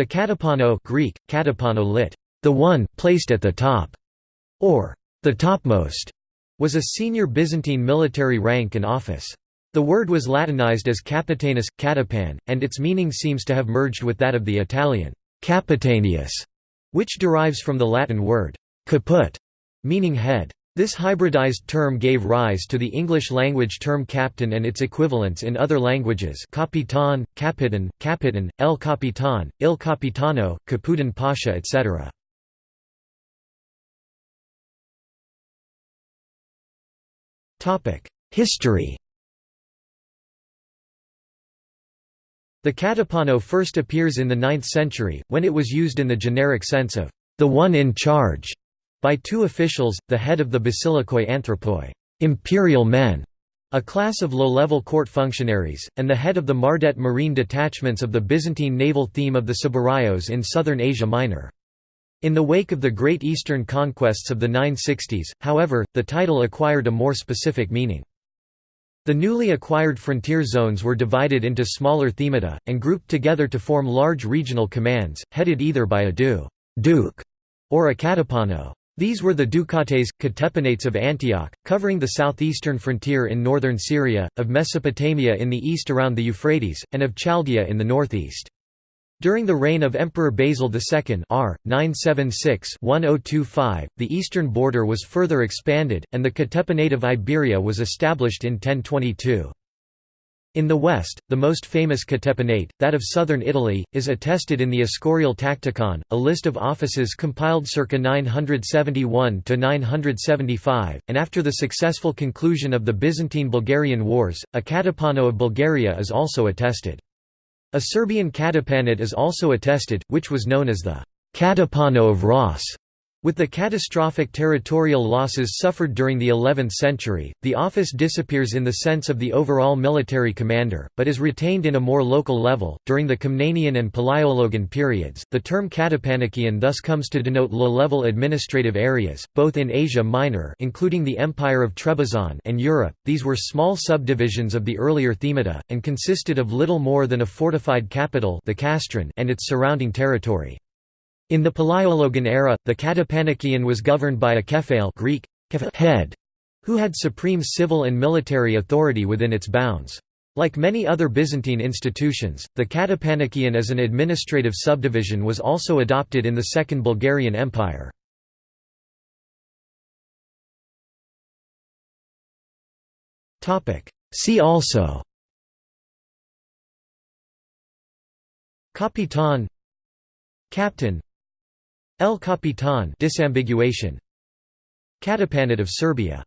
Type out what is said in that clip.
The katapano Greek, katapano lit, the one, placed at the top, or the topmost, was a senior Byzantine military rank and office. The word was Latinized as capitanus, catapan, and its meaning seems to have merged with that of the Italian capitanius, which derives from the Latin word caput, meaning head. This hybridized term gave rise to the English-language term captain and its equivalents in other languages capitan, capitan, capitan, el capitan, il capitano, Kapudan Pasha etc. History The katapano first appears in the 9th century, when it was used in the generic sense of the one in charge by two officials, the head of the basilikoi anthropoi imperial men", a class of low-level court functionaries, and the head of the Mardaites marine detachments of the Byzantine naval theme of the Sabaraios in southern Asia Minor. In the wake of the Great Eastern conquests of the 960s, however, the title acquired a more specific meaning. The newly acquired frontier zones were divided into smaller themata, and grouped together to form large regional commands, headed either by a du duke or a katapano. These were the Dukates, Katepanates of Antioch, covering the southeastern frontier in northern Syria, of Mesopotamia in the east around the Euphrates, and of Chaldea in the northeast. During the reign of Emperor Basil II R. 976-1025, the eastern border was further expanded, and the Katepanate of Iberia was established in 1022. In the west, the most famous Katepanate, that of southern Italy, is attested in the Escorial Taktikon, a list of offices compiled circa 971–975, and after the successful conclusion of the Byzantine-Bulgarian Wars, a Katapano of Bulgaria is also attested. A Serbian Katapanate is also attested, which was known as the Katapano of Ras. With the catastrophic territorial losses suffered during the 11th century, the office disappears in the sense of the overall military commander, but is retained in a more local level. During the Komnenian and Palaiologan periods, the term Katapanakian thus comes to denote low-level administrative areas, both in Asia Minor, including the Empire of Trebizond, and Europe. These were small subdivisions of the earlier themata and consisted of little more than a fortified capital, the castron, and its surrounding territory. In the Palaiologan era, the Katapanakian was governed by a kephale Greek, head, who had supreme civil and military authority within its bounds. Like many other Byzantine institutions, the Katapanakian as an administrative subdivision was also adopted in the Second Bulgarian Empire. See also Capitan Captain El Capitan disambiguation. Katapanate of Serbia